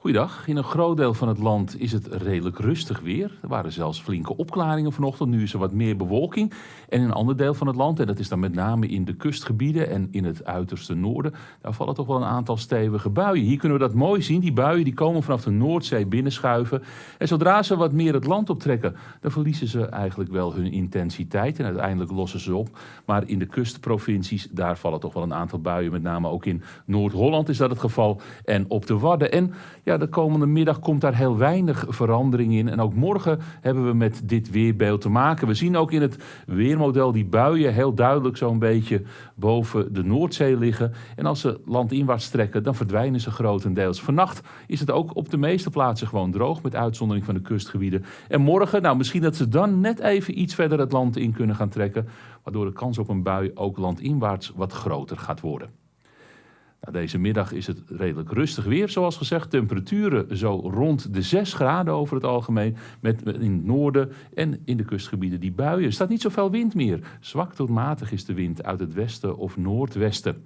Goeiedag. In een groot deel van het land is het redelijk rustig weer. Er waren zelfs flinke opklaringen vanochtend. Nu is er wat meer bewolking. En in een ander deel van het land, en dat is dan met name in de kustgebieden en in het uiterste noorden, daar vallen toch wel een aantal stevige buien. Hier kunnen we dat mooi zien. Die buien die komen vanaf de Noordzee binnenschuiven. En zodra ze wat meer het land optrekken, dan verliezen ze eigenlijk wel hun intensiteit. En uiteindelijk lossen ze op. Maar in de kustprovincies, daar vallen toch wel een aantal buien. Met name ook in Noord-Holland is dat het geval. En op de Wadden. En de komende middag komt daar heel weinig verandering in. En ook morgen hebben we met dit weerbeeld te maken. We zien ook in het weermodel die buien heel duidelijk zo'n beetje boven de Noordzee liggen. En als ze landinwaarts trekken, dan verdwijnen ze grotendeels. Vannacht is het ook op de meeste plaatsen gewoon droog, met uitzondering van de kustgebieden. En morgen, nou misschien dat ze dan net even iets verder het land in kunnen gaan trekken, waardoor de kans op een bui ook landinwaarts wat groter gaat worden. Nou, deze middag is het redelijk rustig weer, zoals gezegd. Temperaturen zo rond de 6 graden over het algemeen. Met in het noorden en in de kustgebieden die buien. Er staat niet zoveel wind meer. Zwak tot matig is de wind uit het westen of noordwesten.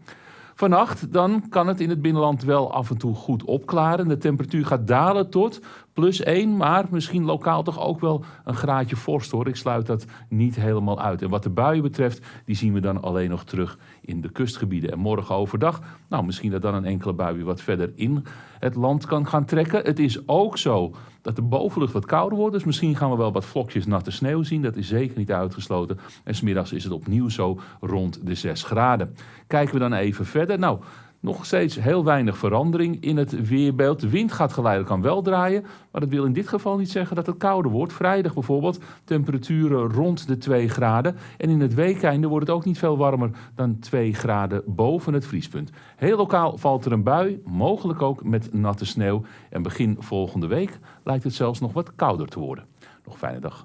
Vannacht dan kan het in het binnenland wel af en toe goed opklaren. De temperatuur gaat dalen tot plus 1, maar misschien lokaal toch ook wel een graadje vorst hoor. Ik sluit dat niet helemaal uit. En wat de buien betreft, die zien we dan alleen nog terug in de kustgebieden. En morgen overdag, nou misschien dat dan een enkele bui wat verder in het land kan gaan trekken. Het is ook zo dat de bovenlucht wat kouder wordt. Dus misschien gaan we wel wat vlokjes natte sneeuw zien. Dat is zeker niet uitgesloten. En smiddags is het opnieuw zo rond de 6 graden. Kijken we dan even verder. Nou, nog steeds heel weinig verandering in het weerbeeld. De wind gaat geleidelijk aan wel draaien, maar dat wil in dit geval niet zeggen dat het kouder wordt. Vrijdag bijvoorbeeld temperaturen rond de 2 graden. En in het weekende wordt het ook niet veel warmer dan 2 graden boven het vriespunt. Heel lokaal valt er een bui, mogelijk ook met natte sneeuw. En begin volgende week lijkt het zelfs nog wat kouder te worden. Nog fijne dag.